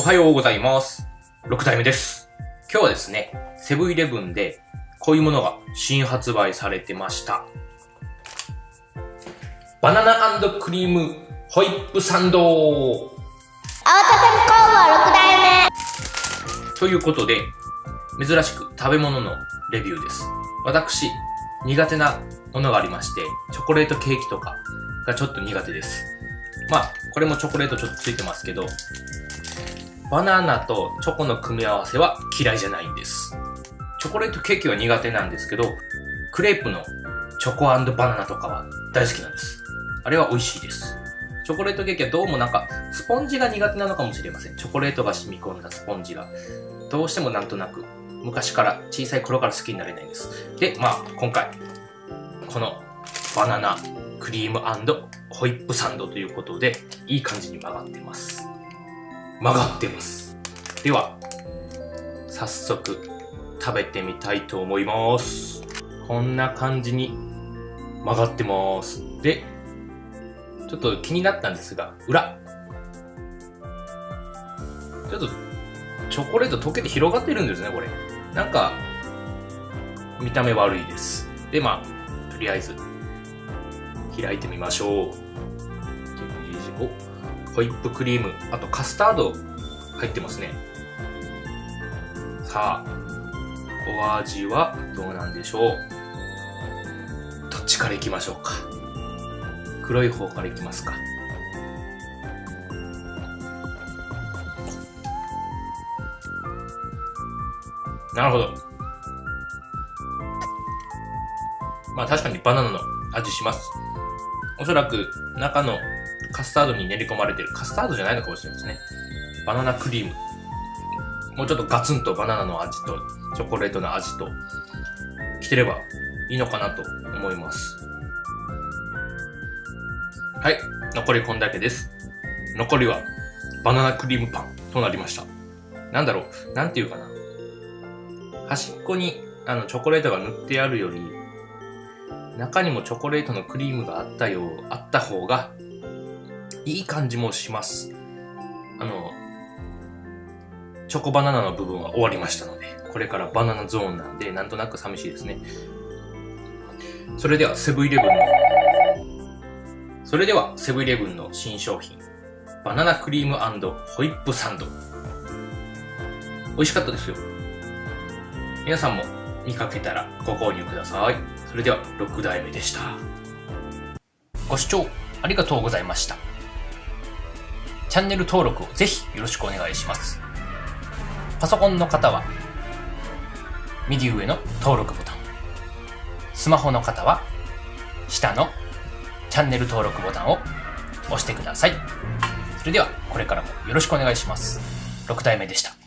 おはようございます。6代目です。今日はですね、セブンイレブンでこういうものが新発売されてました。バナナクリームホイップサンド青田工房6代目ということで、珍しく食べ物のレビューです。私、苦手なものがありまして、チョコレートケーキとかがちょっと苦手です。まあ、これもチョコレートちょっとついてますけど、バナナとチョコの組み合わせは嫌いじゃないんです。チョコレートケーキは苦手なんですけど、クレープのチョコバナナとかは大好きなんです。あれは美味しいです。チョコレートケーキはどうもなんか、スポンジが苦手なのかもしれません。チョコレートが染み込んだスポンジが。どうしてもなんとなく、昔から、小さい頃から好きになれないんです。で、まあ、今回、このバナナクリームホイップサンドということで、いい感じに曲がってます。曲がってます。では、早速、食べてみたいと思います。こんな感じに曲がってます。で、ちょっと気になったんですが、裏。ちょっと、チョコレート溶けて広がってるんですね、これ。なんか、見た目悪いです。で、まあ、とりあえず、開いてみましょう。お、ホイップクリーム、あとカスタード入ってますね。さあ、お味はどうなんでしょう？どっちから行きましょうか？黒い方からいきますか。なるほど。まあ確かにバナナの味します。おそらく中のカスタードに練り込まれてる。カスタードじゃないのかもしれないですね。バナナクリーム。もうちょっとガツンとバナナの味とチョコレートの味と来てればいいのかなと思います。はい。残りこんだけです。残りはバナナクリームパンとなりました。なんだろう。なんていうかな。端っこにあのチョコレートが塗ってあるより、中にもチョコレートのクリームがあったよう、あった方がいい感じもします。あの、チョコバナナの部分は終わりましたので、これからバナナゾーンなんで、なんとなく寂しいですね。それではセブンイレブンのそれでは、セブンイレブンの新商品、バナナクリームホイップサンド。美味しかったですよ。皆さんも見かけたらご購入ください。それでは、6代目でした。ご視聴ありがとうございました。チャンネル登録をぜひよろしくお願いします。パソコンの方は、右上の登録ボタン。スマホの方は、下のチャンネル登録ボタンを押してください。それでは、これからもよろしくお願いします。6体目でした。